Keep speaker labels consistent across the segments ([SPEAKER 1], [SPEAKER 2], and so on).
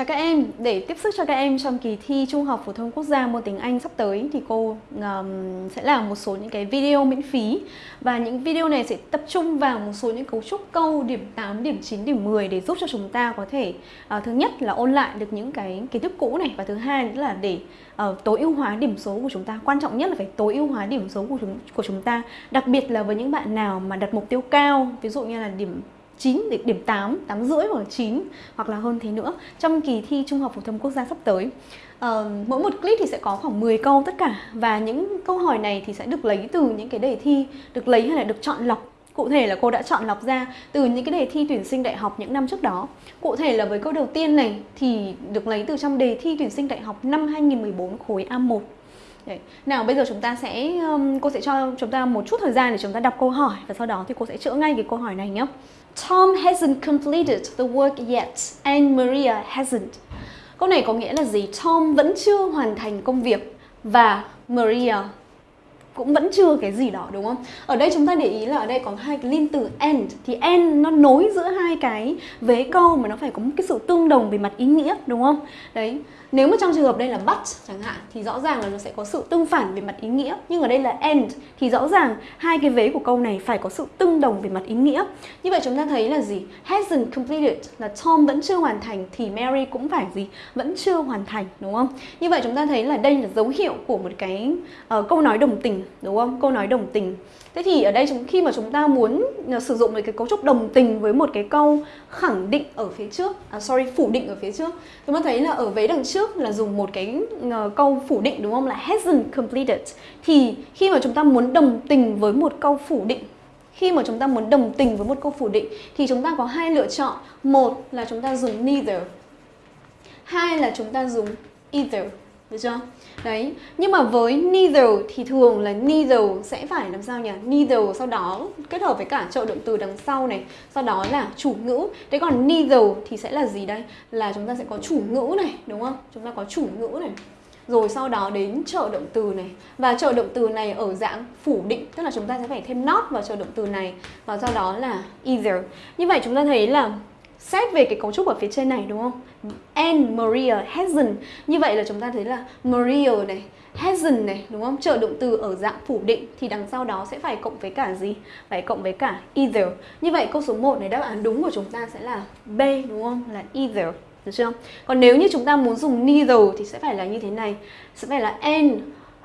[SPEAKER 1] Chào các em, để tiếp sức cho các em trong kỳ thi Trung học phổ thông quốc gia môn tiếng Anh sắp tới thì cô um, sẽ làm một số những cái video miễn phí và những video này sẽ tập trung vào một số những cấu trúc câu điểm 8, điểm 9, điểm 10 để giúp cho chúng ta có thể uh, thứ nhất là ôn lại được những cái kiến thức cũ này và thứ hai nữa là để uh, tối ưu hóa điểm số của chúng ta. Quan trọng nhất là phải tối ưu hóa điểm số của chúng của chúng ta, đặc biệt là với những bạn nào mà đặt mục tiêu cao, ví dụ như là điểm 9 điểm 8, 8 rưỡi hoặc là 9 hoặc là hơn thế nữa trong kỳ thi Trung học phổ thông quốc gia sắp tới. Uh, mỗi một clip thì sẽ có khoảng 10 câu tất cả và những câu hỏi này thì sẽ được lấy từ những cái đề thi được lấy hay là được chọn lọc Cụ thể là cô đã chọn lọc ra từ những cái đề thi tuyển sinh đại học những năm trước đó. Cụ thể là với câu đầu tiên này thì được lấy từ trong đề thi tuyển sinh đại học năm 2014 khối A1. Đấy. Nào bây giờ chúng ta sẽ cô sẽ cho chúng ta một chút thời gian để chúng ta đọc câu hỏi và sau đó thì cô sẽ chữa ngay cái câu hỏi này nhé. Tom hasn't completed the work yet and Maria hasn't. Câu này có nghĩa là gì? Tom vẫn chưa hoàn thành công việc và Maria cũng vẫn chưa cái gì đó đúng không? Ở đây chúng ta để ý là ở đây có hai cái liên từ and thì and nó nối giữa hai cái vế câu mà nó phải có một cái sự tương đồng về mặt ý nghĩa đúng không? Đấy, nếu mà trong trường hợp đây là but chẳng hạn thì rõ ràng là nó sẽ có sự tương phản về mặt ý nghĩa nhưng ở đây là and thì rõ ràng hai cái vế của câu này phải có sự tương đồng về mặt ý nghĩa. Như vậy chúng ta thấy là gì? Hasn't completed là Tom vẫn chưa hoàn thành thì Mary cũng phải gì? Vẫn chưa hoàn thành đúng không? Như vậy chúng ta thấy là đây là dấu hiệu của một cái uh, câu nói đồng tình đúng không? Câu nói đồng tình. Thế thì ở đây chúng khi mà chúng ta muốn à, sử dụng một cái cấu trúc đồng tình với một cái câu khẳng định ở phía trước, à, sorry phủ định ở phía trước, chúng ta thấy là ở vế đằng trước là dùng một cái uh, câu phủ định đúng không? Là hasn't completed. Thì khi mà chúng ta muốn đồng tình với một câu phủ định khi mà chúng ta muốn đồng tình với một câu phủ định thì chúng ta có hai lựa chọn. Một là chúng ta dùng neither. Hai là chúng ta dùng either. Được chưa? Đấy, nhưng mà với neither thì thường là neither sẽ phải làm sao nhỉ? Neither sau đó kết hợp với cả trợ động từ đằng sau này, sau đó là chủ ngữ. Thế còn neither thì sẽ là gì đây? Là chúng ta sẽ có chủ ngữ này, đúng không? Chúng ta có chủ ngữ này. Rồi sau đó đến trợ động từ này Và trợ động từ này ở dạng phủ định Tức là chúng ta sẽ phải thêm not vào trợ động từ này Và sau đó là either Như vậy chúng ta thấy là xét về cái cấu trúc ở phía trên này đúng không? And Maria hasn't. Như vậy là chúng ta thấy là Maria này, hasn't này đúng không? Trợ động từ ở dạng phủ định thì đằng sau đó sẽ phải cộng với cả gì? Phải cộng với cả either. Như vậy câu số 1 này đáp án đúng của chúng ta sẽ là B đúng không? Là either. Được chưa? Còn nếu như chúng ta muốn dùng neither thì sẽ phải là như thế này. Sẽ phải là and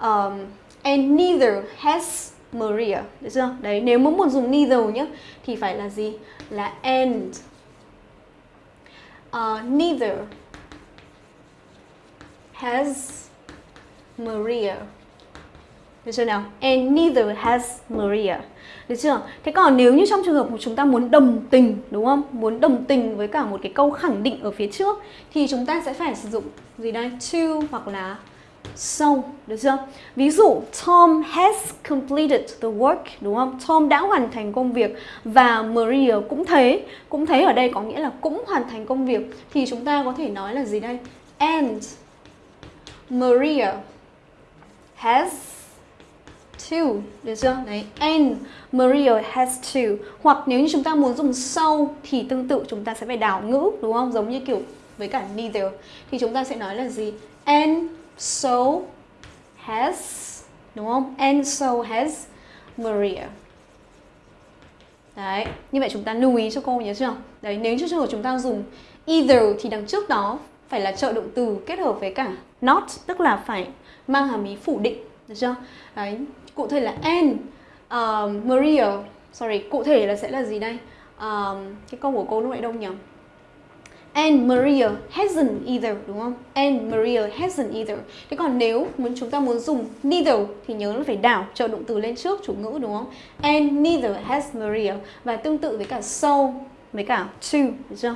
[SPEAKER 1] um, and neither has Maria. Được chưa? Đấy, nếu muốn dùng neither nhé thì phải là gì? Là and uh, neither has Maria. Được chưa nào? And neither has Maria. Được chưa? Thế còn nếu như trong trường hợp của chúng ta muốn đồng tình, đúng không? Muốn đồng tình với cả một cái câu khẳng định ở phía trước thì chúng ta sẽ phải sử dụng gì đây? To hoặc là sâu được chưa? Ví dụ Tom has completed the work, đúng không? Tom đã hoàn thành công việc và Maria cũng thế. Cũng thế ở đây có nghĩa là cũng hoàn thành công việc thì chúng ta có thể nói là gì đây? And Maria has to, được chưa? Đấy, and Maria has to. Hoặc nếu như chúng ta muốn dùng so thì tương tự chúng ta sẽ phải đảo ngữ, đúng không? Giống như kiểu với cả neither thì chúng ta sẽ nói là gì? And so has đúng không? And so has Maria. Đấy, như vậy chúng ta lưu ý cho cô nhớ chưa? Đấy, nếu như trường hợp chúng ta dùng either thì đằng trước đó phải là trợ động từ kết hợp với cả not, tức là phải mang hàm ý phủ định, được chưa? Đấy, cụ thể là and uh, Maria, sorry, cụ thể là sẽ là gì đây? Um, cái câu của cô lúc nãy đâu nhỉ? And Maria hasn't either, đúng không? And Maria hasn't either. Thế còn nếu muốn chúng ta muốn dùng neither thì nhớ là phải đảo trợ động từ lên trước, chủ ngữ, đúng không? And neither has Maria và tương tự với cả so, với cả to, được chưa?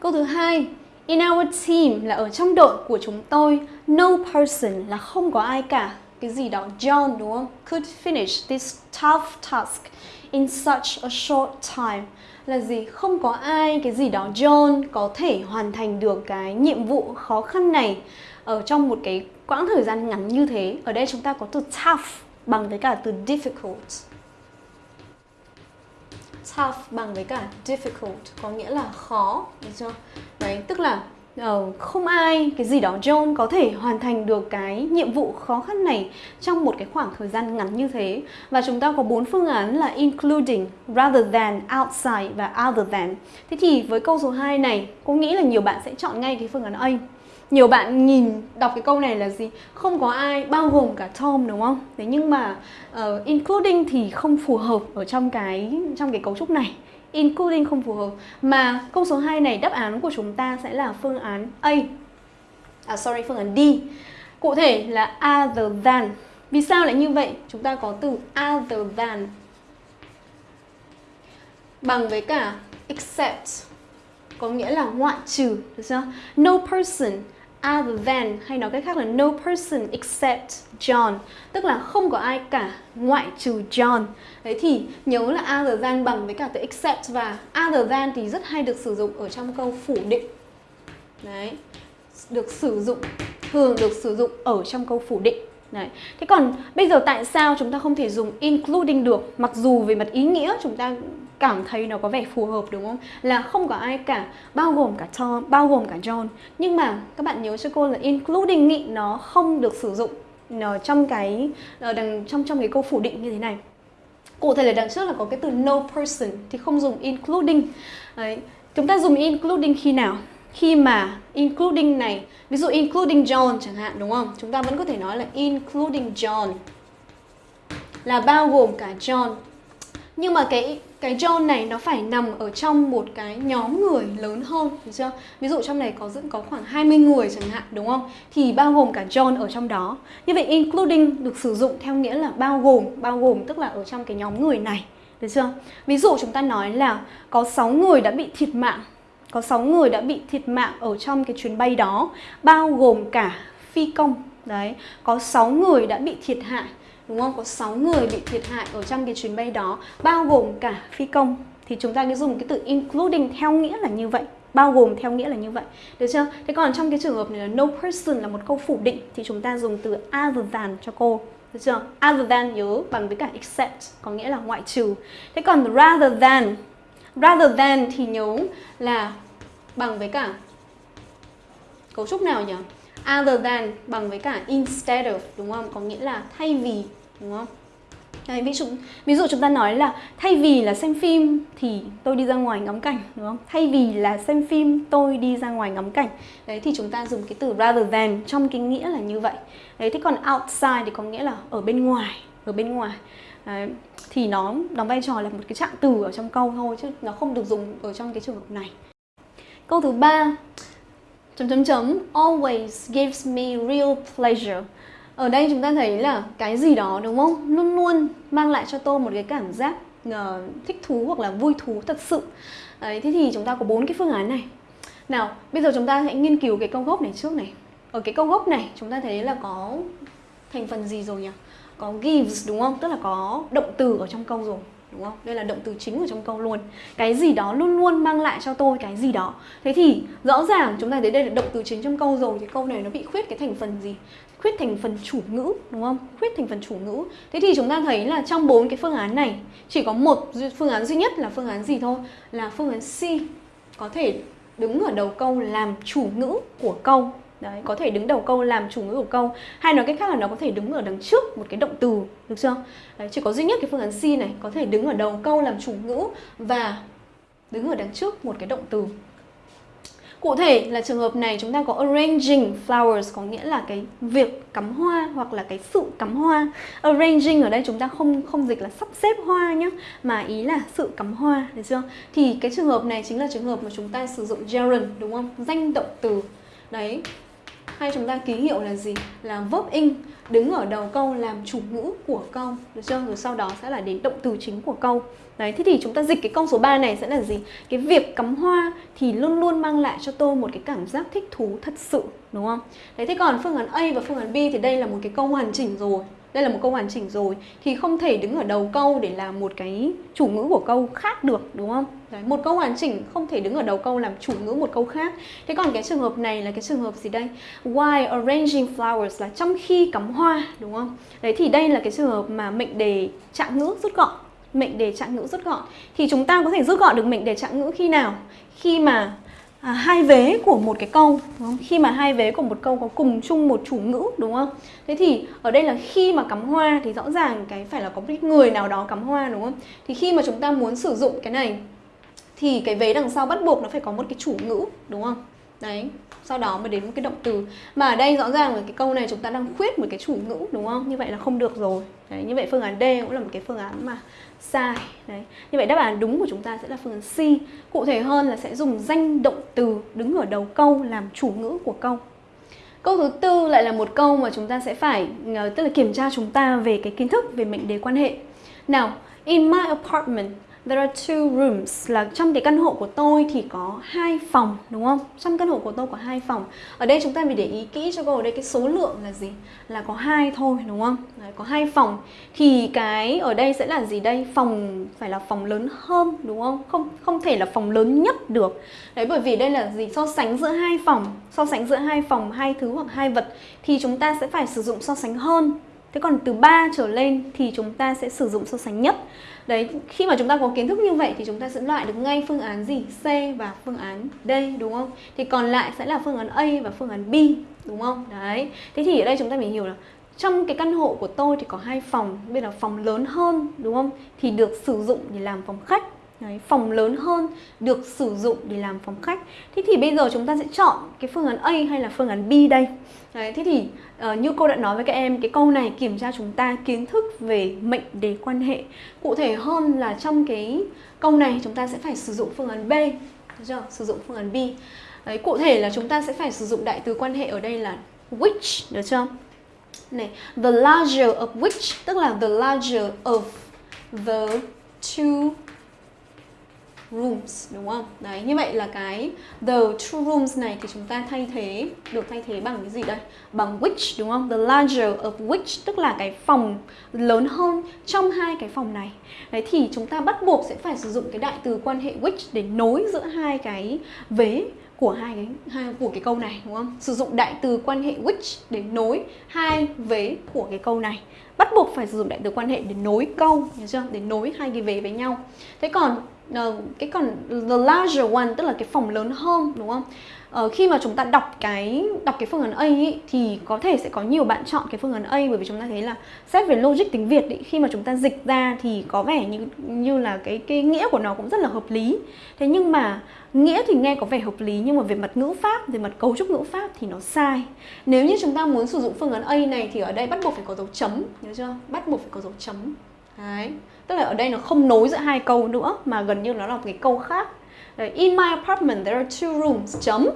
[SPEAKER 1] Câu thứ hai, In our team là ở trong đội của chúng tôi, No person là không có ai cả Cái gì đó, John, đúng không? Could finish this tough task in such a short time là gì? Không có ai cái gì đó John có thể hoàn thành được cái nhiệm vụ khó khăn này ở trong một cái quãng thời gian ngắn như thế. Ở đây chúng ta có từ tough bằng với cả từ difficult. Tough bằng với cả difficult có nghĩa là khó, được chưa? Đấy, tức là uh, không ai cái gì đó John có thể hoàn thành được cái nhiệm vụ khó khăn này trong một cái khoảng thời gian ngắn như thế và chúng ta có bốn phương án là including, rather than, outside và other than. Thế thì với câu số 2 này, cô nghĩ là nhiều bạn sẽ chọn ngay cái phương án A. Nhiều bạn nhìn đọc cái câu này là gì? Không có ai bao gồm cả Tom đúng không? Thế nhưng mà uh, including thì không phù hợp ở trong cái trong cái cấu trúc này including không phù hợp. Mà câu số 2 này đáp án của chúng ta sẽ là phương án A. À sorry, phương án D. Cụ thể là other than. Vì sao lại như vậy? Chúng ta có từ other than bằng với cả except, có nghĩa là ngoại trừ, được chưa? No person other than hay nói cách khác là no person except John, tức là không có ai cả ngoại trừ John. Đấy thì nhớ là other than bằng với cả từ except và other than thì rất hay được sử dụng ở trong câu phủ định. Đấy, được sử dụng, thường được sử dụng ở trong câu phủ định. Đấy. Thế còn bây giờ tại sao chúng ta không thể dùng including được Mặc dù về mặt ý nghĩa chúng ta cảm thấy nó có vẻ phù hợp đúng không? Là không có ai cả, bao gồm cả Tom, bao gồm cả John Nhưng mà các bạn nhớ cho cô là including nghị nó không được sử dụng nó trong cái ờ, đằng trong trong cái câu phủ định như thế này cụ thể là đằng trước là có cái từ no person thì không dùng including Đấy. chúng ta dùng including khi nào khi mà including này ví dụ including John chẳng hạn đúng không chúng ta vẫn có thể nói là including John là bao gồm cả John nhưng mà cái cái John này nó phải nằm ở trong một cái nhóm người lớn hơn được chưa? Ví dụ trong này có có khoảng 20 người chẳng hạn đúng không? Thì bao gồm cả John ở trong đó. Như vậy including được sử dụng theo nghĩa là bao gồm, bao gồm tức là ở trong cái nhóm người này. Được chưa? Ví dụ chúng ta nói là có 6 người đã bị thiệt mạng có 6 người đã bị thiệt mạng ở trong cái chuyến bay đó, bao gồm cả phi công. Đấy, có 6 người đã bị thiệt hại, đúng không? Có 6 người bị thiệt hại ở trong cái chuyến bay đó, bao gồm cả phi công. Thì chúng ta cứ dùng cái từ including theo nghĩa là như vậy, bao gồm theo nghĩa là như vậy. Được chưa? Thế còn trong cái trường hợp này là no person là một câu phủ định, thì chúng ta dùng từ other than cho cô. Được chưa? Other than nhớ bằng với cả except, có nghĩa là ngoại trừ. Thế còn rather than rather than thì nhớ là bằng với cả cấu trúc nào nhỉ? Other than bằng với cả instead of đúng không? Có nghĩa là thay vì đúng không? Đấy, ví, dụ, ví dụ chúng ta nói là thay vì là xem phim thì tôi đi ra ngoài ngắm cảnh đúng không? Thay vì là xem phim tôi đi ra ngoài ngắm cảnh. Đấy thì chúng ta dùng cái từ rather than trong cái nghĩa là như vậy. Đấy thế còn outside thì có nghĩa là ở bên ngoài, ở bên ngoài. Đấy, thì nó đóng vai trò là một cái trạng từ ở trong câu thôi chứ nó không được dùng ở trong cái trường hợp này. Câu thứ ba chấm chấm chấm always gives me real pleasure. Ở đây chúng ta thấy là cái gì đó đúng không? Luôn luôn mang lại cho tôi một cái cảm giác uh, thích thú hoặc là vui thú thật sự. Đấy, thế thì chúng ta có bốn cái phương án này. Nào, bây giờ chúng ta hãy nghiên cứu cái câu gốc này trước này. Ở cái câu gốc này chúng ta thấy là có thành phần gì rồi nhỉ? Có gives đúng không? Tức là có động từ ở trong câu rồi đúng không? Đây là động từ chính ở trong câu luôn. Cái gì đó luôn luôn mang lại cho tôi cái gì đó. Thế thì rõ ràng chúng ta thấy đây là động từ chính trong câu rồi, thì câu này nó bị khuyết cái thành phần gì? Khuyết thành phần chủ ngữ, đúng không? Khuyết thành phần chủ ngữ. Thế thì chúng ta thấy là trong bốn cái phương án này, chỉ có một phương án duy nhất là phương án gì thôi? Là phương án C có thể đứng ở đầu câu làm chủ ngữ của câu Đấy, có thể đứng đầu câu làm chủ ngữ của câu Hay nói cách khác là nó có thể đứng ở đằng trước một cái động từ Được chưa? Đấy, chỉ có duy nhất cái phương án C này Có thể đứng ở đầu câu làm chủ ngữ Và đứng ở đằng trước một cái động từ Cụ thể là trường hợp này chúng ta có arranging flowers có nghĩa là cái việc cắm hoa hoặc là cái sự cắm hoa. Arranging ở đây chúng ta không không dịch là sắp xếp hoa nhé, mà ý là sự cắm hoa, được chưa? Thì cái trường hợp này chính là trường hợp mà chúng ta sử dụng gerund đúng không? Danh động từ. Đấy, hay chúng ta ký hiệu là gì? Là verb in đứng ở đầu câu làm chủ ngữ của câu được chưa? Rồi sau đó sẽ là đến động từ chính của câu. Đấy, thế thì chúng ta dịch cái câu số 3 này sẽ là gì? Cái việc cắm hoa thì luôn luôn mang lại cho tôi một cái cảm giác thích thú thật sự, đúng không? Đấy, thế còn phương án A và phương án B thì đây là một cái câu hoàn chỉnh rồi đây là một câu hoàn chỉnh rồi. Thì không thể đứng ở đầu câu để làm một cái chủ ngữ của câu khác được đúng không? Đấy, một câu hoàn chỉnh không thể đứng ở đầu câu làm chủ ngữ một câu khác. Thế còn cái trường hợp này là cái trường hợp gì đây? Why arranging flowers là trong khi cắm hoa đúng không? Đấy thì đây là cái trường hợp mà mệnh đề trạng ngữ rút gọn. Mệnh đề trạng ngữ rút gọn. Thì chúng ta có thể rút gọn được mệnh đề trạng ngữ khi nào? Khi mà à, hai vế của một cái câu đúng không? khi mà hai vế của một câu có cùng chung một chủ ngữ đúng không? Thế thì ở đây là khi mà cắm hoa thì rõ ràng cái phải là có một người nào đó cắm hoa đúng không? Thì khi mà chúng ta muốn sử dụng cái này thì cái vế đằng sau bắt buộc nó phải có một cái chủ ngữ đúng không? Đấy sau đó mới đến một cái động từ. Mà ở đây rõ ràng là cái câu này chúng ta đang khuyết một cái chủ ngữ đúng không? Như vậy là không được rồi. Đấy như vậy phương án D cũng là một cái phương án mà sai. Đấy như vậy đáp án đúng của chúng ta sẽ là phương án C. Cụ thể hơn là sẽ dùng danh động từ đứng ở đầu câu làm chủ ngữ của câu. Câu thứ tư lại là một câu mà chúng ta sẽ phải ờ, tức là kiểm tra chúng ta về cái kiến thức về mệnh đề quan hệ. Nào, in my apartment There are two rooms là trong cái căn hộ của tôi thì có hai phòng đúng không? Trong căn hộ của tôi có hai phòng. Ở đây chúng ta phải để ý kỹ cho cô ở đây cái số lượng là gì? Là có hai thôi đúng không? Đấy, có hai phòng. Thì cái ở đây sẽ là gì đây? Phòng phải là phòng lớn hơn đúng không? Không không thể là phòng lớn nhất được. Đấy bởi vì đây là gì? So sánh giữa hai phòng, so sánh giữa hai phòng, hai thứ hoặc hai vật thì chúng ta sẽ phải sử dụng so sánh hơn. Thế còn từ 3 trở lên thì chúng ta sẽ sử dụng so sánh nhất. Đấy, khi mà chúng ta có kiến thức như vậy thì chúng ta sẽ loại được ngay phương án gì? C và phương án D đúng không? Thì còn lại sẽ là phương án A và phương án B đúng không? Đấy. Thế thì ở đây chúng ta phải hiểu là trong cái căn hộ của tôi thì có hai phòng, bây giờ phòng lớn hơn đúng không? Thì được sử dụng để làm phòng khách. Đấy, phòng lớn hơn được sử dụng để làm phòng khách. Thế thì bây giờ chúng ta sẽ chọn cái phương án A hay là phương án B đây? Đấy, thế thì uh, như cô đã nói với các em cái câu này kiểm tra chúng ta kiến thức về mệnh đề quan hệ cụ thể hơn là trong cái câu này chúng ta sẽ phải sử dụng phương án B được chưa? sử dụng phương án B Đấy, cụ thể là chúng ta sẽ phải sử dụng đại từ quan hệ ở đây là which được chưa này the larger of which tức là the larger of the two rooms đúng không? Đấy, như vậy là cái the two rooms này thì chúng ta thay thế được thay thế bằng cái gì đây? Bằng which đúng không? The larger of which tức là cái phòng lớn hơn trong hai cái phòng này. Đấy thì chúng ta bắt buộc sẽ phải sử dụng cái đại từ quan hệ which để nối giữa hai cái vế của hai cái hai của cái câu này đúng không? Sử dụng đại từ quan hệ which để nối hai vế của cái câu này. Bắt buộc phải sử dụng đại từ quan hệ để nối câu, hiểu chưa? Để nối hai cái vế với nhau. Thế còn uh, cái còn the larger one tức là cái phòng lớn hơn đúng không? Uh, khi mà chúng ta đọc cái đọc cái phương án A ý, thì có thể sẽ có nhiều bạn chọn cái phương án A bởi vì chúng ta thấy là xét về logic tiếng Việt ý, khi mà chúng ta dịch ra thì có vẻ như như là cái cái nghĩa của nó cũng rất là hợp lý. Thế nhưng mà nghĩa thì nghe có vẻ hợp lý nhưng mà về mặt ngữ pháp, về mặt cấu trúc ngữ pháp thì nó sai. Nếu như chúng ta muốn sử dụng phương án A này thì ở đây bắt buộc phải có dấu chấm, nhớ chưa? Bắt buộc phải có dấu chấm. Đấy tức là ở đây nó không nối giữa hai câu nữa mà gần như nó là một cái câu khác Đấy, in my apartment there are two rooms chấm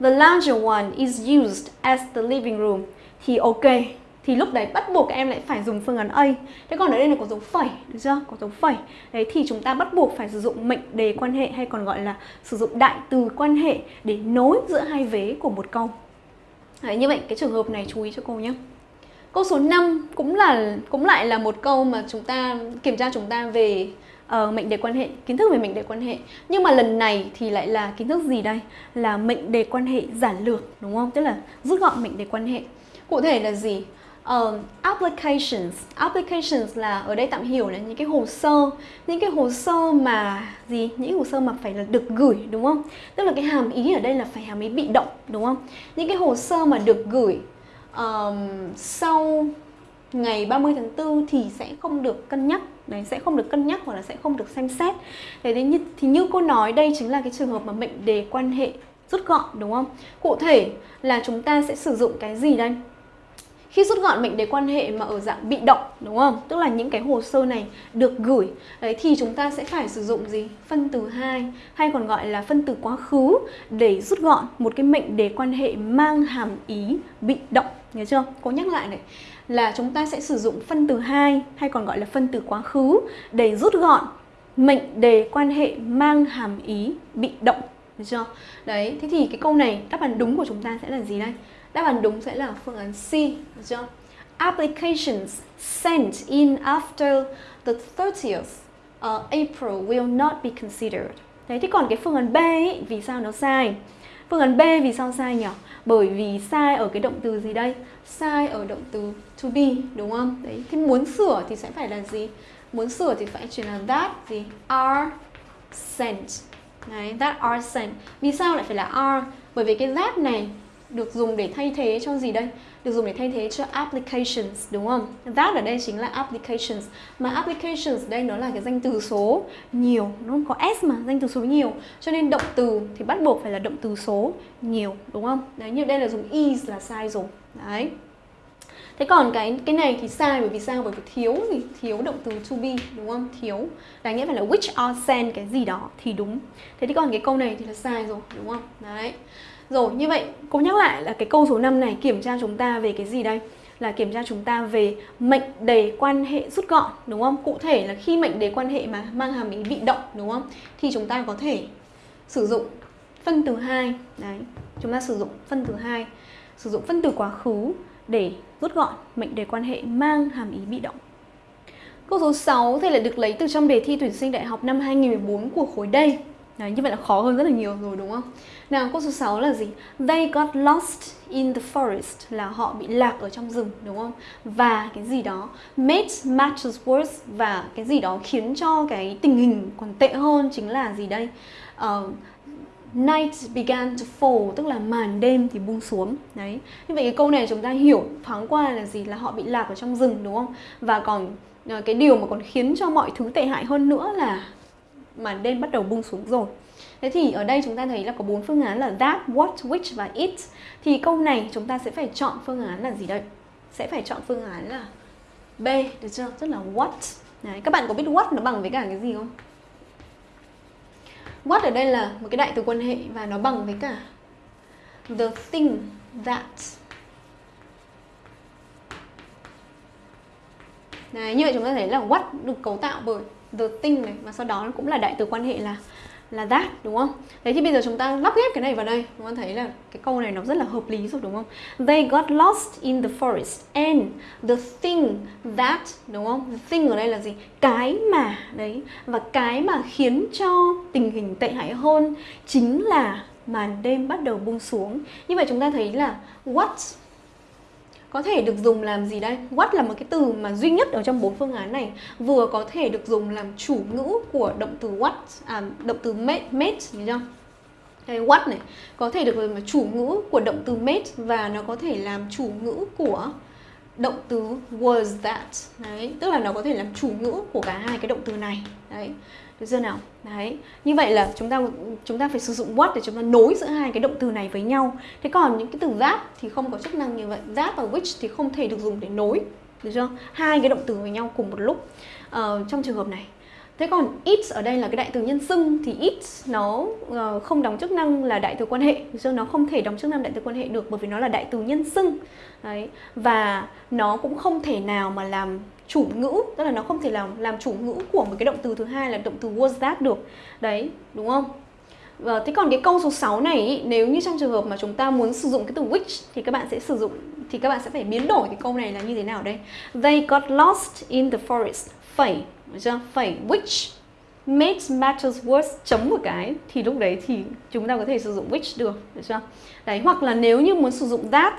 [SPEAKER 1] the larger one is used as the living room thì ok thì lúc đấy bắt buộc các em lại phải dùng phương án A. Thế còn ở đây là có dấu phẩy, được chưa? Có dấu phẩy. Đấy thì chúng ta bắt buộc phải sử dụng mệnh đề quan hệ hay còn gọi là sử dụng đại từ quan hệ để nối giữa hai vế của một câu. Đấy, như vậy cái trường hợp này chú ý cho cô nhé. Câu số 5 cũng là cũng lại là một câu mà chúng ta kiểm tra chúng ta về uh, mệnh đề quan hệ, kiến thức về mệnh đề quan hệ. Nhưng mà lần này thì lại là kiến thức gì đây? Là mệnh đề quan hệ giản lược đúng không? Tức là rút gọn mệnh đề quan hệ. Cụ thể là gì? Uh, applications applications là ở đây tạm hiểu là những cái hồ sơ những cái hồ sơ mà gì những hồ sơ mà phải là được gửi đúng không tức là cái hàm ý ở đây là phải hàm ý bị động đúng không những cái hồ sơ mà được gửi um, sau ngày 30 tháng 4 thì sẽ không được cân nhắc. Đấy sẽ không được cân nhắc hoặc là sẽ không được xem xét. Đấy đấy như, thì như cô nói đây chính là cái trường hợp mà mệnh đề quan hệ rút gọn đúng không? Cụ thể là chúng ta sẽ sử dụng cái gì đây? Khi rút gọn mệnh đề quan hệ mà ở dạng bị động đúng không? Tức là những cái hồ sơ này được gửi đấy thì chúng ta sẽ phải sử dụng gì? Phân từ 2 hay còn gọi là phân từ quá khứ để rút gọn một cái mệnh đề quan hệ mang hàm ý bị động nhớ chưa? Cô nhắc lại này là chúng ta sẽ sử dụng phân từ 2 hay còn gọi là phân từ quá khứ để rút gọn mệnh đề quan hệ mang hàm ý bị động được chưa? Đấy, thế thì cái câu này đáp án đúng của chúng ta sẽ là gì đây? Đáp án đúng sẽ là phương án C, được chưa? Applications sent in after the 30th uh, April will not be considered. Đấy, thế còn cái phương án B ấy, vì sao nó sai? Phương án B vì sao sai nhỉ? Bởi vì sai ở cái động từ gì đây? Sai ở động từ to be, đúng không? Đấy, thì muốn sửa thì sẽ phải là gì? Muốn sửa thì phải chuyển là that gì? Are sent Đấy, that are sent. Vì sao lại phải là are? Bởi vì cái that này được dùng để thay thế cho gì đây? Được dùng để thay thế cho applications đúng không? That ở đây chính là applications. Mà applications đây nó là cái danh từ số nhiều, nó không có s mà, danh từ số nhiều. Cho nên động từ thì bắt buộc phải là động từ số nhiều đúng không? Đấy, như đây là dùng is là sai rồi. Đấy. Thế còn cái cái này thì sai bởi vì sao? Bởi vì thiếu gì? Thiếu động từ to be đúng không? Thiếu. Đáng nghĩa phải là which are sent cái gì đó thì đúng. Thế thì còn cái câu này thì là sai rồi đúng không? Đấy. Rồi, như vậy cô nhắc lại là cái câu số 5 này, kiểm tra chúng ta về cái gì đây? Là kiểm tra chúng ta về mệnh đề quan hệ rút gọn, đúng không? Cụ thể là khi mệnh đề quan hệ mà mang hàm ý bị động, đúng không? Thì chúng ta có thể sử dụng phân từ 2. Đấy. Chúng ta sử dụng phân từ 2. Sử dụng phân từ quá khứ để rút gọn mệnh đề quan hệ mang hàm ý bị động. Câu số 6 thì lại được lấy từ trong đề thi tuyển sinh đại học năm 2014 của khối D. Đấy, như vậy là khó hơn rất là nhiều rồi đúng không? Nào câu số 6 là gì? They got lost in the forest là họ bị lạc ở trong rừng đúng không? Và cái gì đó made matters worse và cái gì đó khiến cho cái tình hình còn tệ hơn chính là gì đây? Uh, night began to fall tức là màn đêm thì buông xuống đấy như vậy cái câu này chúng ta hiểu thoáng qua là gì là họ bị lạc ở trong rừng đúng không và còn ờ, cái điều mà còn khiến cho mọi thứ tệ hại hơn nữa là mà đêm bắt đầu buông xuống rồi Thế thì ở đây chúng ta thấy là có bốn phương án là that, what, which và it. Thì câu này chúng ta sẽ phải chọn phương án là gì đây? Sẽ phải chọn phương án là B, được chưa? Tức là what. Đấy, các bạn có biết what nó bằng với cả cái gì không? What ở đây là một cái đại từ quan hệ và nó bằng với cả the thing that. Đấy, như vậy chúng ta thấy là what được cấu tạo bởi the thing này và sau đó nó cũng là đại từ quan hệ là là that đúng không? Đấy thì bây giờ chúng ta lắp ghép cái này vào đây, chúng ta thấy là cái câu này nó rất là hợp lý rồi đúng không? They got lost in the forest and the thing that đúng không? The thing ở đây là gì? Cái mà đấy và cái mà khiến cho tình hình tệ hại hơn chính là màn đêm bắt đầu buông xuống. Như vậy chúng ta thấy là what có thể được dùng làm gì đây? What là một cái từ mà duy nhất ở trong bốn phương án này vừa có thể được dùng làm chủ ngữ của động từ what, à, động từ made, made nhớ chưa? Đây, what này có thể được dùng là chủ ngữ của động từ made và nó có thể làm chủ ngữ của động từ was that. Đấy, tức là nó có thể làm chủ ngữ của cả hai cái động từ này. Đấy. Được chưa nào? Đấy. Như vậy là chúng ta chúng ta phải sử dụng what để chúng ta nối giữa hai cái động từ này với nhau. Thế còn những cái từ that thì không có chức năng như vậy. That và which thì không thể được dùng để nối. Được chưa? Hai cái động từ với nhau cùng một lúc. Ờ, trong trường hợp này Thế còn it ở đây là cái đại từ nhân xưng thì it nó uh, không đóng chức năng là đại từ quan hệ, chứ nó không thể đóng chức năng đại từ quan hệ được bởi vì nó là đại từ nhân xưng. Đấy. Và nó cũng không thể nào mà làm chủ ngữ, tức là nó không thể làm làm chủ ngữ của một cái động từ thứ hai là động từ was that được. Đấy, đúng không? Và thế còn cái câu số 6 này ý, nếu như trong trường hợp mà chúng ta muốn sử dụng cái từ which thì các bạn sẽ sử dụng thì các bạn sẽ phải biến đổi cái câu này là như thế nào đây? They got lost in the forest. Phẩy chưa? Phẩy which makes matters worse chấm một cái thì lúc đấy thì chúng ta có thể sử dụng which được, được chưa? Đấy, hoặc là nếu như muốn sử dụng that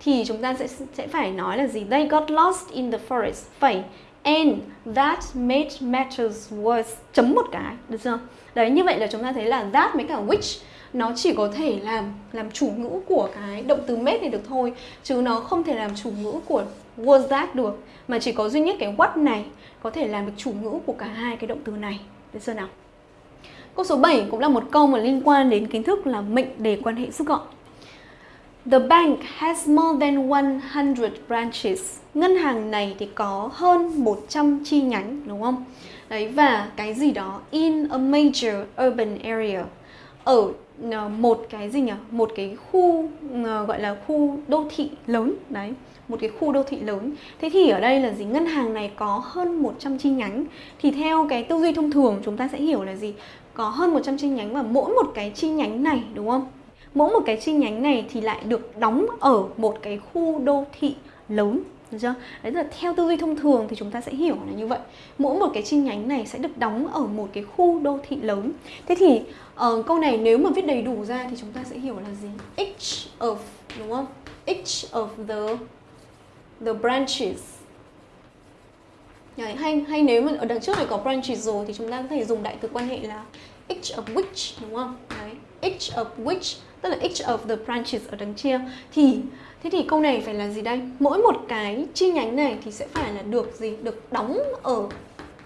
[SPEAKER 1] thì chúng ta sẽ sẽ phải nói là gì? They got lost in the forest. Phẩy and that made matters worse chấm một cái, được chưa? Đấy, như vậy là chúng ta thấy là that với cả which nó chỉ có thể làm làm chủ ngữ của cái động từ made này được thôi chứ nó không thể làm chủ ngữ của was that được mà chỉ có duy nhất cái what này có thể làm được chủ ngữ của cả hai cái động từ này được chưa nào câu số 7 cũng là một câu mà liên quan đến kiến thức là mệnh đề quan hệ rút gọn The bank has more than 100 branches. Ngân hàng này thì có hơn 100 chi nhánh, đúng không? Đấy, và cái gì đó in a major urban area ở ờ, một cái gì nhỉ? Một cái khu ờ, gọi là khu đô thị lớn, đấy, một cái khu đô thị lớn Thế thì ở đây là gì? Ngân hàng này có hơn 100 chi nhánh Thì theo cái tư duy thông thường, chúng ta sẽ hiểu là gì? Có hơn 100 chi nhánh và mỗi một cái chi nhánh này, đúng không? Mỗi một cái chi nhánh này thì lại được đóng ở một cái khu đô thị lớn được chưa? Đấy là theo tư duy thông thường thì chúng ta sẽ hiểu là như vậy. Mỗi một cái chi nhánh này sẽ được đóng ở một cái khu đô thị lớn. Thế thì uh, câu này nếu mà viết đầy đủ ra thì chúng ta sẽ hiểu là gì? Each of đúng không? Each of the the branches Đấy, hay hay nếu mà ở đằng trước này có branches rồi thì chúng ta có thể dùng đại từ quan hệ là each of which đúng không each of which tức là each of the branches ở đằng chia thì thế thì câu này phải là gì đây? Mỗi một cái chi nhánh này thì sẽ phải là được gì? Được đóng ở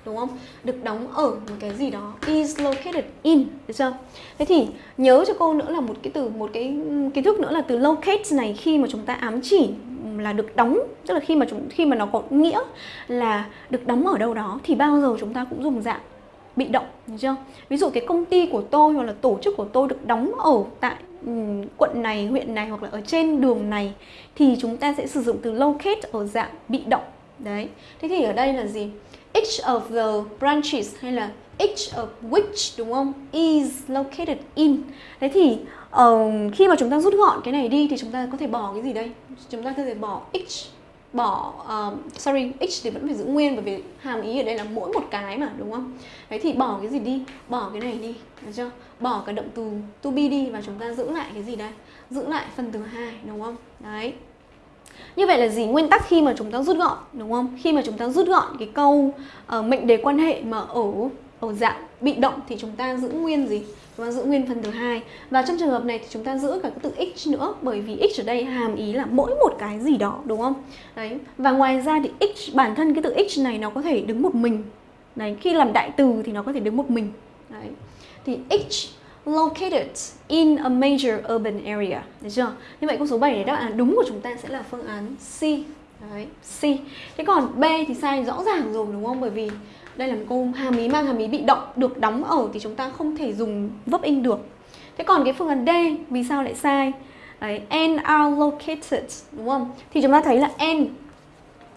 [SPEAKER 1] đúng không? Được đóng ở một cái gì đó. Is located in, được chưa? Thế thì nhớ cho cô nữa là một cái từ một cái kiến thức nữa là từ locate này khi mà chúng ta ám chỉ là được đóng, tức là khi mà chúng khi mà nó có nghĩa là được đóng ở đâu đó thì bao giờ chúng ta cũng dùng dạng bị động, được chưa? Ví dụ cái công ty của tôi hoặc là tổ chức của tôi được đóng ở tại um, quận này, huyện này hoặc là ở trên đường này thì chúng ta sẽ sử dụng từ locate ở dạng bị động. Đấy. Thế thì ở đây là gì? each of the branches hay là each of which đúng không is located in thế thì uh, khi mà chúng ta rút gọn cái này đi thì chúng ta có thể bỏ cái gì đây chúng ta có thể bỏ each bỏ uh, sorry x thì vẫn phải giữ nguyên bởi vì hàm ý ở đây là mỗi một cái mà đúng không đấy thì bỏ cái gì đi bỏ cái này đi được chưa bỏ cái động từ to be đi và chúng ta giữ lại cái gì đây giữ lại phần từ hai đúng không đấy như vậy là gì? Nguyên tắc khi mà chúng ta rút gọn đúng không? Khi mà chúng ta rút gọn cái câu uh, mệnh đề quan hệ mà ở ở dạng bị động thì chúng ta giữ nguyên gì? Chúng ta giữ nguyên phần thứ hai và trong trường hợp này thì chúng ta giữ cả cái từ x nữa bởi vì x ở đây hàm ý là mỗi một cái gì đó đúng không? Đấy. Và ngoài ra thì x bản thân cái từ x này nó có thể đứng một mình. Đấy, khi làm đại từ thì nó có thể đứng một mình. Đấy. Thì x located in a major urban area. Được chưa? Như vậy câu số 7 này đáp án đúng của chúng ta sẽ là phương án C. Đấy, C. Thế còn B thì sai rõ ràng rồi đúng không? Bởi vì đây là một câu hàm ý mang hàm ý bị động được đóng ở thì chúng ta không thể dùng vấp in được. Thế còn cái phương án D vì sao lại sai? Đấy, N are located đúng không? Thì chúng ta thấy là N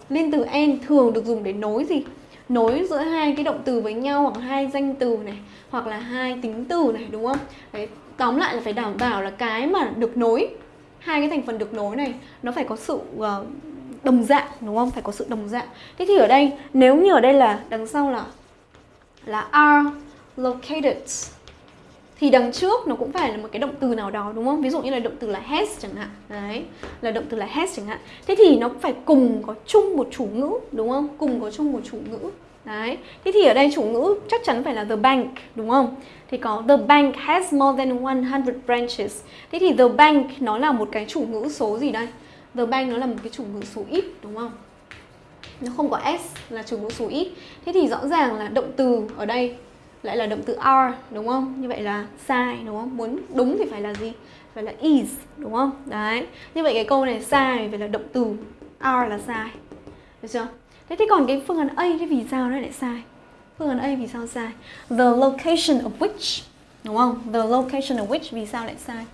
[SPEAKER 1] liên từ N thường được dùng để nối gì? nối giữa hai cái động từ với nhau hoặc hai danh từ này hoặc là hai tính từ này đúng không đấy tóm lại là phải đảm bảo là cái mà được nối hai cái thành phần được nối này nó phải có sự uh, đồng dạng đúng không phải có sự đồng dạng thế thì ở đây nếu như ở đây là đằng sau là là are located thì đằng trước nó cũng phải là một cái động từ nào đó đúng không? Ví dụ như là động từ là has chẳng hạn. Đấy, là động từ là has chẳng hạn. Thế thì nó cũng phải cùng có chung một chủ ngữ đúng không? Cùng có chung một chủ ngữ. Đấy. Thế thì ở đây chủ ngữ chắc chắn phải là the bank đúng không? Thì có the bank has more than 100 branches. Thế thì the bank nó là một cái chủ ngữ số gì đây? The bank nó là một cái chủ ngữ số ít, đúng không? Nó không có s là chủ ngữ số ít. Thế thì rõ ràng là động từ ở đây lại là động từ are đúng không? Như vậy là sai, đúng không? Muốn đúng thì phải là gì? Phải là is, đúng không? Đấy. Như vậy cái câu này sai phải là động từ are là sai. Được chưa? Thế thì còn cái phương án A thì vì sao nó lại sai? Phương án A vì sao sai? The location of which, đúng không? The location of which vì sao lại sai?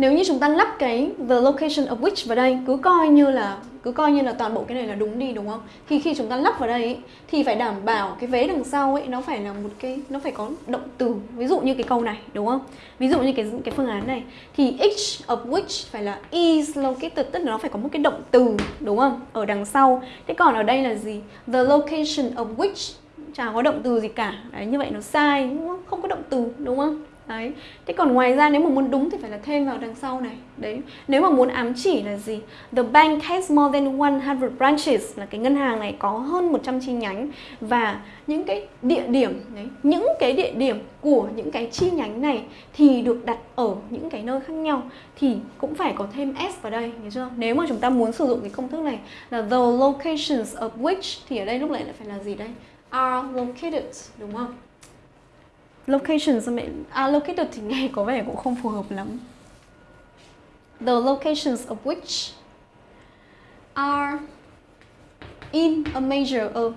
[SPEAKER 1] Nếu như chúng ta lắp cái the location of which vào đây cứ coi như là cứ coi như là toàn bộ cái này là đúng đi đúng không? Thì khi chúng ta lắp vào đây ấy, thì phải đảm bảo cái vế đằng sau ấy nó phải là một cái nó phải có động từ. Ví dụ như cái câu này đúng không? Ví dụ như cái cái phương án này thì each of which phải là is located tức là nó phải có một cái động từ đúng không? Ở đằng sau. Thế còn ở đây là gì? The location of which chả có động từ gì cả. Đấy như vậy nó sai đúng không? Không có động từ đúng không? Đấy. Thế còn ngoài ra nếu mà muốn đúng thì phải là thêm vào đằng sau này. Đấy. Nếu mà muốn ám chỉ là gì? The bank has more than 100 branches là cái ngân hàng này có hơn 100 chi nhánh và những cái địa điểm đấy, những cái địa điểm của những cái chi nhánh này thì được đặt ở những cái nơi khác nhau thì cũng phải có thêm s vào đây, hiểu chưa? Nếu mà chúng ta muốn sử dụng cái công thức này là the locations of which thì ở đây lúc này lại phải là gì đây? are located đúng không? Location sao mẹ à, allocated thì nghe có vẻ cũng không phù hợp lắm. The locations of which are in a major uh,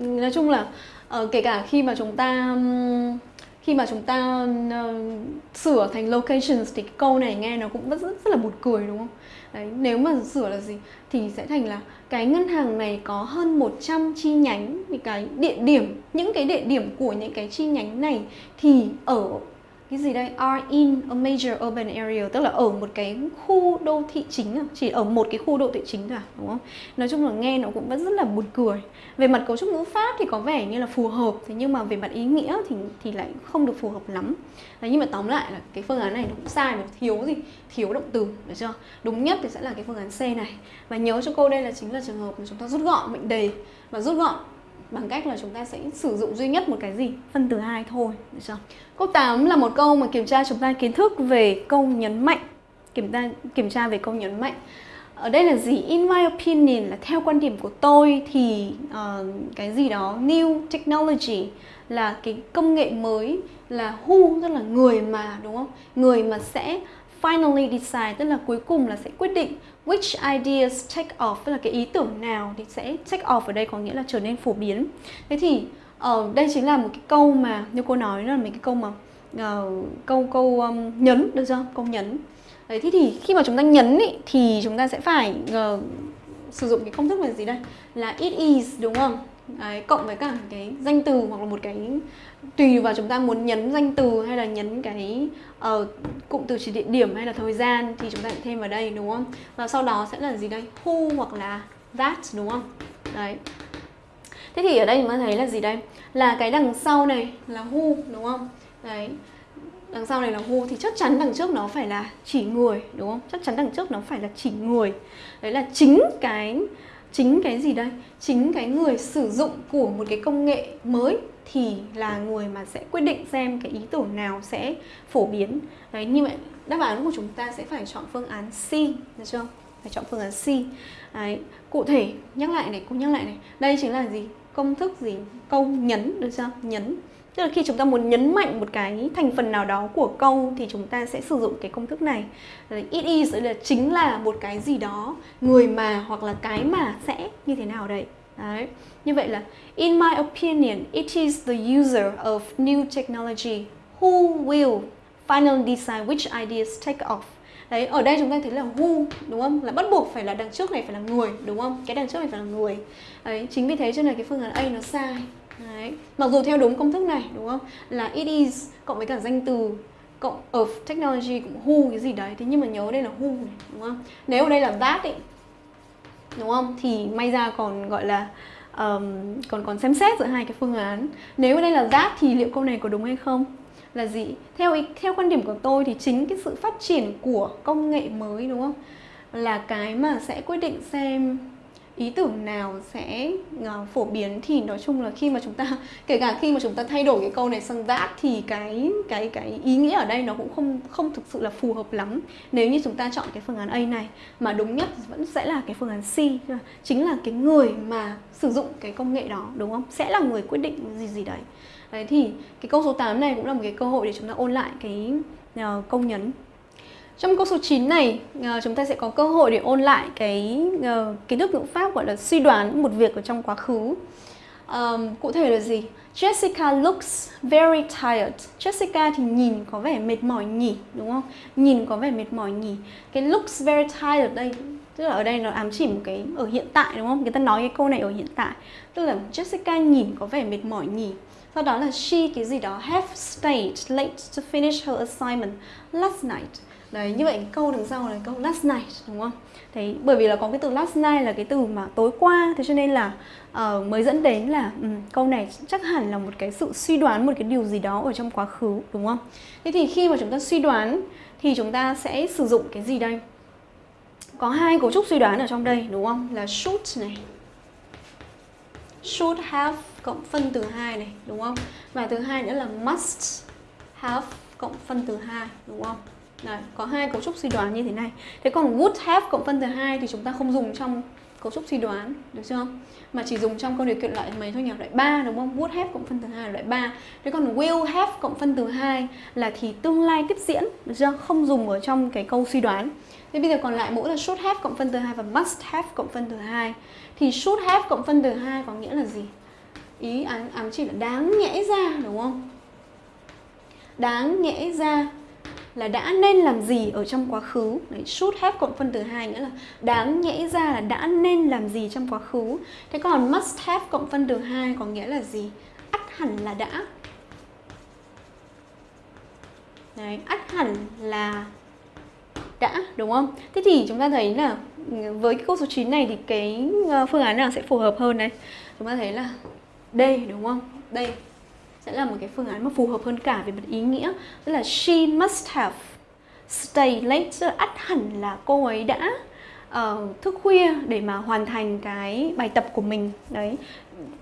[SPEAKER 1] nói chung là uh, kể cả khi mà chúng ta um, khi mà chúng ta uh, sửa thành locations thì cái câu này nghe nó cũng rất, rất, là buồn cười đúng không? Đấy, nếu mà sửa là gì thì sẽ thành là cái ngân hàng này có hơn 100 chi nhánh thì cái địa điểm những cái địa điểm của những cái chi nhánh này thì ở cái gì đây? Are in a major urban area tức là ở một cái khu đô thị chính à? chỉ ở một cái khu đô thị chính thôi à? đúng không? Nói chung là nghe nó cũng vẫn rất là buồn cười. Về mặt cấu trúc ngữ pháp thì có vẻ như là phù hợp thế nhưng mà về mặt ý nghĩa thì thì lại không được phù hợp lắm. Đấy, nhưng mà tóm lại là cái phương án này nó cũng sai mà thiếu gì? Thiếu động từ được chưa? Đúng nhất thì sẽ là cái phương án C này. Và nhớ cho cô đây là chính là trường hợp mà chúng ta rút gọn mệnh đề. Và rút gọn bằng cách là chúng ta sẽ sử dụng duy nhất một cái gì? Phân từ hai thôi được chưa? Câu 8 là một câu mà kiểm tra chúng ta kiến thức về câu nhấn mạnh. Kiểm tra kiểm tra về câu nhấn mạnh. Ở đây là gì? In my opinion là theo quan điểm của tôi thì uh, cái gì đó new technology là cái công nghệ mới là who tức là người mà đúng không? Người mà sẽ finally decide tức là cuối cùng là sẽ quyết định which ideas take off tức là cái ý tưởng nào thì sẽ take off ở đây có nghĩa là trở nên phổ biến thế thì ở uh, đây chính là một cái câu mà như cô nói là mấy cái câu mà uh, câu câu um, nhấn được chưa câu nhấn Đấy, thế thì khi mà chúng ta nhấn ý, thì chúng ta sẽ phải uh, sử dụng cái công thức là gì đây? Là it is đúng không? Đấy, cộng với cả cái danh từ hoặc là một cái tùy vào chúng ta muốn nhấn danh từ hay là nhấn cái uh, cụm từ chỉ địa điểm hay là thời gian thì chúng ta thêm vào đây đúng không? Và sau đó sẽ là gì đây? Who hoặc là that đúng không? Đấy. Thế thì ở đây chúng ta thấy là gì đây? Là cái đằng sau này là who đúng không? Đấy đằng sau này là who thì chắc chắn đằng trước nó phải là chỉ người đúng không chắc chắn đằng trước nó phải là chỉ người đấy là chính cái chính cái gì đây? Chính cái người sử dụng của một cái công nghệ mới thì là người mà sẽ quyết định xem cái ý tưởng nào sẽ phổ biến. Đấy như vậy đáp án của chúng ta sẽ phải chọn phương án C, được chưa? Phải chọn phương án C. Đấy, cụ thể nhắc lại này, cô nhắc lại này. Đây chính là gì? Công thức gì? Câu nhấn, được chưa? Nhấn. Tức là khi chúng ta muốn nhấn mạnh một cái thành phần nào đó của câu thì chúng ta sẽ sử dụng cái công thức này. It is là chính là một cái gì đó, người mà hoặc là cái mà sẽ như thế nào đấy. Đấy. Như vậy là In my opinion, it is the user of new technology who will finally decide which ideas take off. Đấy, ở đây chúng ta thấy là who đúng không? Là bắt buộc phải là đằng trước này phải là người đúng không? Cái đằng trước này phải là người. Đấy, chính vì thế cho nên cái phương án A nó sai. Đấy. Mặc dù theo đúng công thức này đúng không? Là it is cộng với cả danh từ cộng of technology cũng who cái gì đấy thế nhưng mà nhớ đây là who này đúng không? Nếu ở đây là that ý, đúng không? Thì may ra còn gọi là um, còn còn xem xét giữa hai cái phương án. Nếu ở đây là that thì liệu câu này có đúng hay không? Là gì? Theo ý, theo quan điểm của tôi thì chính cái sự phát triển của công nghệ mới đúng không? Là cái mà sẽ quyết định xem ý tưởng nào sẽ uh, phổ biến thì nói chung là khi mà chúng ta kể cả khi mà chúng ta thay đổi cái câu này sang that thì cái cái cái ý nghĩa ở đây nó cũng không không thực sự là phù hợp lắm. Nếu như chúng ta chọn cái phương án A này mà đúng nhất vẫn sẽ là cái phương án C chính là cái người mà sử dụng cái công nghệ đó đúng không? Sẽ là người quyết định gì gì đấy. Đấy thì cái câu số 8 này cũng là một cái cơ hội để chúng ta ôn lại cái uh, công nhấn trong câu số 9 này, ờ, chúng ta sẽ có cơ hội để ôn lại cái ờ, kiến thức ngữ pháp gọi là suy đoán một việc ở trong quá khứ. Um, cụ thể là gì? Jessica looks very tired. Jessica thì nhìn có vẻ mệt mỏi nhỉ, đúng không? Nhìn có vẻ mệt mỏi nhỉ. Cái looks very tired đây, tức là ở đây nó ám chỉ một cái ở hiện tại đúng không? Người ta nói cái câu này ở hiện tại. Tức là Jessica nhìn có vẻ mệt mỏi nhỉ. Sau đó là she cái gì đó have stayed late to finish her assignment last night Đấy, như vậy cái câu đằng sau là câu last night đúng không? Thế bởi vì là có cái từ last night là cái từ mà tối qua thế cho nên là uh, mới dẫn đến là um, câu này chắc hẳn là một cái sự suy đoán một cái điều gì đó ở trong quá khứ đúng không? Thế thì khi mà chúng ta suy đoán thì chúng ta sẽ sử dụng cái gì đây? Có hai cấu trúc suy đoán ở trong đây đúng không? Là should này. Should have cộng phân từ hai này đúng không? Và thứ hai nữa là must have cộng phân từ hai đúng không? Đấy, có hai cấu trúc suy đoán như thế này. Thế còn would have cộng phân từ hai thì chúng ta không dùng trong cấu trúc suy đoán, được chưa? Mà chỉ dùng trong câu điều kiện loại mấy thôi nhỉ? Loại 3 đúng không? Would have cộng phân từ hai là loại 3. Thế còn will have cộng phân từ hai là thì tương lai tiếp diễn, được chưa? Không dùng ở trong cái câu suy đoán. Thế bây giờ còn lại mỗi là should have cộng phân từ hai và must have cộng phân từ hai. Thì should have cộng phân từ hai có nghĩa là gì? Ý ám, ám chỉ là đáng nhẽ ra đúng không? Đáng nhẽ ra là đã nên làm gì ở trong quá khứ Đấy, should have cộng phân từ hai nghĩa là đáng nhẽ ra là đã nên làm gì trong quá khứ thế còn must have cộng phân từ hai có nghĩa là gì ắt hẳn là đã Đấy, ắt hẳn là đã đúng không? Thế thì chúng ta thấy là với cái câu số 9 này thì cái ờ, phương án nào sẽ phù hợp hơn này? Chúng ta thấy là đây đúng không? Đây sẽ là một cái phương án mà phù hợp hơn cả về mặt ý nghĩa. Tức là she must have stay late tức là ắt hẳn là cô ấy đã uh, thức khuya để mà hoàn thành cái bài tập của mình. Đấy.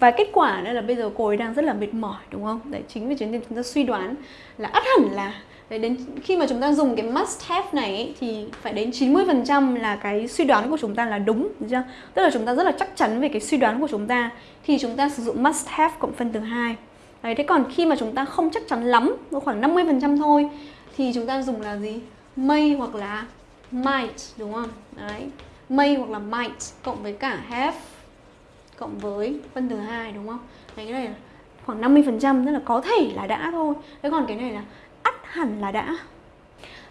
[SPEAKER 1] Và kết quả đây là bây giờ cô ấy đang rất là mệt mỏi đúng không? Đấy chính vì thế nên chúng ta suy đoán là ắt hẳn là Đấy, đến khi mà chúng ta dùng cái must have này ấy, thì phải đến 90% là cái suy đoán của chúng ta là đúng, chưa? Tức là chúng ta rất là chắc chắn về cái suy đoán của chúng ta thì chúng ta sử dụng must have cộng phân từ 2. Đấy, thế còn khi mà chúng ta không chắc chắn lắm, khoảng 50% thôi thì chúng ta dùng là gì? May hoặc là might, đúng không? Đấy, may hoặc là might cộng với cả have cộng với phân từ 2 đúng không? Đấy, cái này là khoảng 50% tức là có thể là đã thôi. Thế còn cái này là hẳn là đã.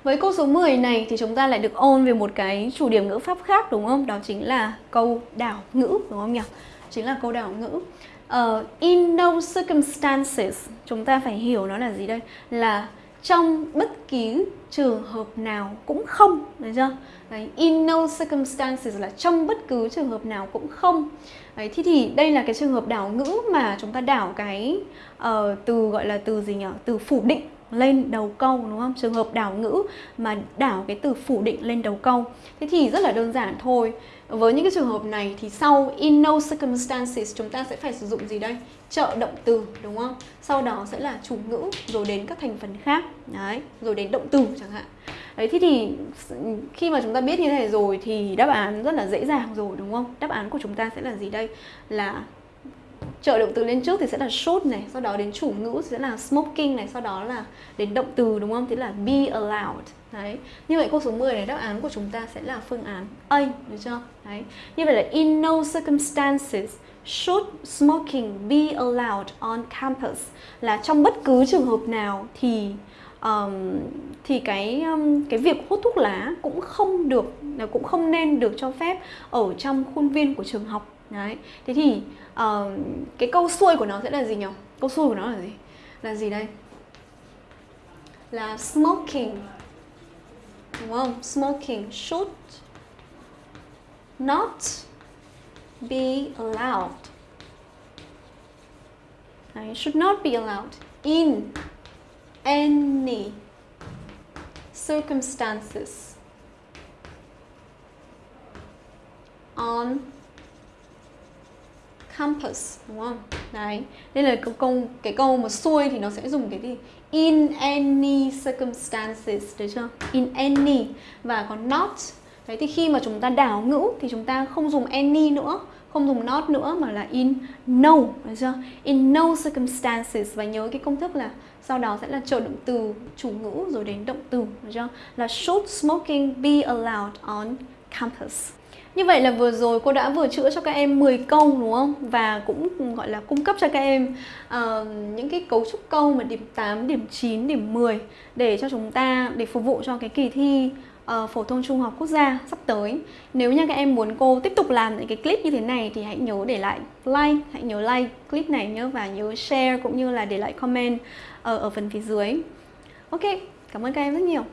[SPEAKER 1] Với câu số 10 này thì chúng ta lại được ôn về một cái chủ điểm ngữ pháp khác đúng không? Đó chính là câu đảo ngữ đúng không nhỉ? Chính là câu đảo ngữ. Uh, in no circumstances chúng ta phải hiểu nó là gì đây? Là trong bất kỳ trường hợp nào cũng không, được chưa? Đấy, in no circumstances là trong bất cứ trường hợp nào cũng không. Đấy, thì thì đây là cái trường hợp đảo ngữ mà chúng ta đảo cái uh, từ gọi là từ gì nhỉ? Từ phủ định lên đầu câu đúng không? Trường hợp đảo ngữ mà đảo cái từ phủ định lên đầu câu. Thế thì rất là đơn giản thôi. Với những cái trường hợp này thì sau in no circumstances chúng ta sẽ phải sử dụng gì đây? Trợ động từ đúng không? Sau đó sẽ là chủ ngữ rồi đến các thành phần khác. Đấy, rồi đến động từ chẳng hạn. Đấy thế thì khi mà chúng ta biết như thế này rồi thì đáp án rất là dễ dàng rồi đúng không? Đáp án của chúng ta sẽ là gì đây? Là trợ động từ lên trước thì sẽ là should này, sau đó đến chủ ngữ sẽ là smoking này, sau đó là đến động từ đúng không? Thế là be allowed. Đấy. Như vậy câu số 10 này đáp án của chúng ta sẽ là phương án A, được chưa? Đấy. Như vậy là in no circumstances should smoking be allowed on campus là trong bất cứ trường hợp nào thì um, thì cái um, cái việc hút thuốc lá cũng không được cũng không nên được cho phép ở trong khuôn viên của trường học đấy. Thế thì uh, cái câu xuôi của nó sẽ là gì nhỉ? Câu xuôi của nó là gì? Là gì đây? Là smoking. Đúng không? Smoking should not be allowed. Đấy, should not be allowed in any circumstances. On campus đúng không? Đấy. Đây là câu, câu cái câu mà xuôi thì nó sẽ dùng cái gì? In any circumstances được chưa? In any và còn not. Đấy thì khi mà chúng ta đảo ngữ thì chúng ta không dùng any nữa, không dùng not nữa mà là in no, được chưa? In no circumstances và nhớ cái công thức là sau đó sẽ là trợ động từ chủ ngữ rồi đến động từ, được chưa? Là should smoking be allowed on campus? Như vậy là vừa rồi cô đã vừa chữa cho các em 10 câu đúng không? Và cũng gọi là cung cấp cho các em uh, những cái cấu trúc câu mà điểm 8, điểm 9, điểm 10 để cho chúng ta để phục vụ cho cái kỳ thi uh, phổ thông trung học quốc gia sắp tới. Nếu như các em muốn cô tiếp tục làm những cái clip như thế này thì hãy nhớ để lại like, hãy nhớ like clip này nhớ và nhớ share cũng như là để lại comment ở, ở phần phía dưới. Ok, cảm ơn các em rất nhiều.